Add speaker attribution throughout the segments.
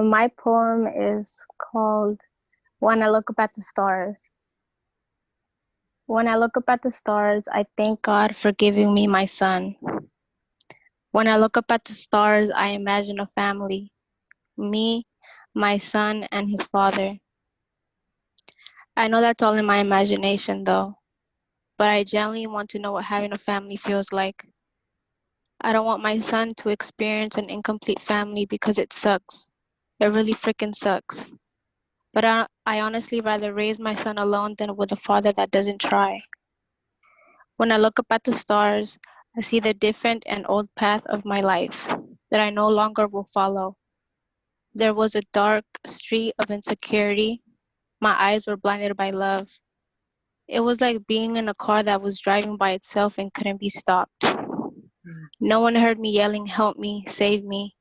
Speaker 1: Um, my poem is called When I Look Up at the Stars. When I look up at the stars, I thank God for giving me my son. When I look up at the stars, I imagine a family me, my son, and his father. I know that's all in my imagination, though, but I genuinely want to know what having a family feels like. I don't want my son to experience an incomplete family because it sucks. It really freaking sucks. But I, I honestly rather raise my son alone than with a father that doesn't try. When I look up at the stars, I see the different and old path of my life that I no longer will follow. There was a dark street of insecurity. My eyes were blinded by love. It was like being in a car that was driving by itself and couldn't be stopped. No one heard me yelling, help me, save me.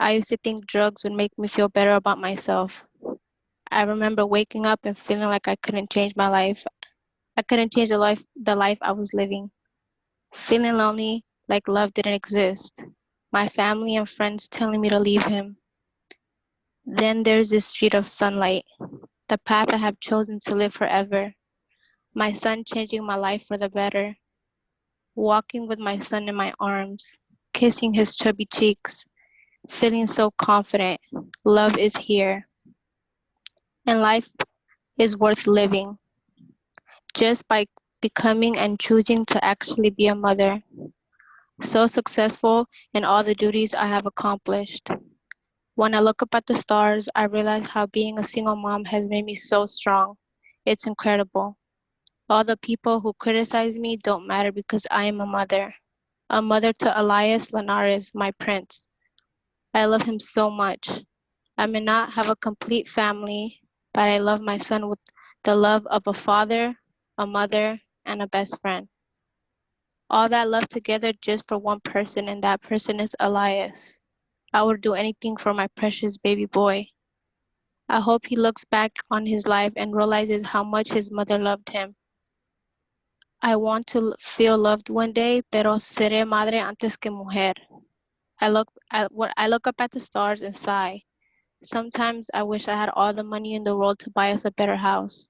Speaker 1: I used to think drugs would make me feel better about myself. I remember waking up and feeling like I couldn't change my life. I couldn't change the life the life I was living. Feeling lonely, like love didn't exist. My family and friends telling me to leave him. Then there's this street of sunlight, the path I have chosen to live forever. My son changing my life for the better walking with my son in my arms, kissing his chubby cheeks, feeling so confident. Love is here. And life is worth living just by becoming and choosing to actually be a mother. So successful in all the duties I have accomplished. When I look up at the stars, I realize how being a single mom has made me so strong. It's incredible. All the people who criticize me don't matter because I am a mother. A mother to Elias Linares, my prince. I love him so much. I may not have a complete family, but I love my son with the love of a father, a mother, and a best friend. All that love together just for one person, and that person is Elias. I would do anything for my precious baby boy. I hope he looks back on his life and realizes how much his mother loved him. I want to feel loved one day, pero seré madre antes que mujer. I look, at what I look up at the stars and sigh. Sometimes I wish I had all the money in the world to buy us a better house.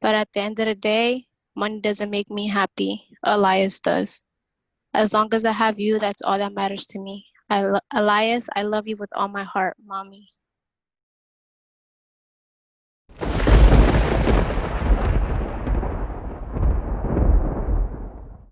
Speaker 1: But at the end of the day, money doesn't make me happy. Elias does. As long as I have you, that's all that matters to me. I Elias, I love you with all my heart, mommy.